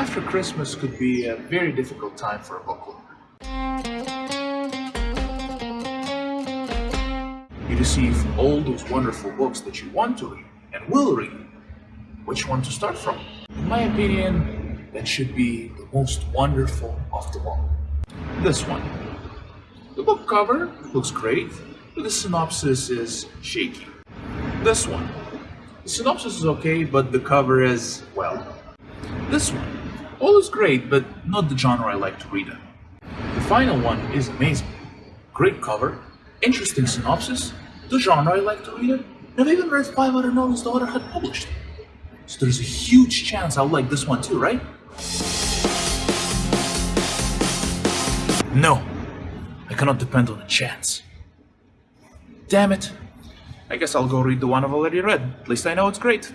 after Christmas could be a very difficult time for a book lover. You receive all those wonderful books that you want to read and will read. Which one to start from? In my opinion, that should be the most wonderful of them all. This one. The book cover looks great, but the synopsis is shaky. This one. The synopsis is okay, but the cover is, well. This one. All is great, but not the genre I like to read in. The final one is amazing. Great cover, interesting synopsis, the genre I like to read it, and I've even read five other novels the author had published. So there's a huge chance I'll like this one too, right? No, I cannot depend on a chance. Damn it. I guess I'll go read the one I've already read. At least I know it's great.